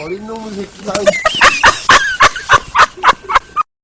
어린 놈의 새끼가.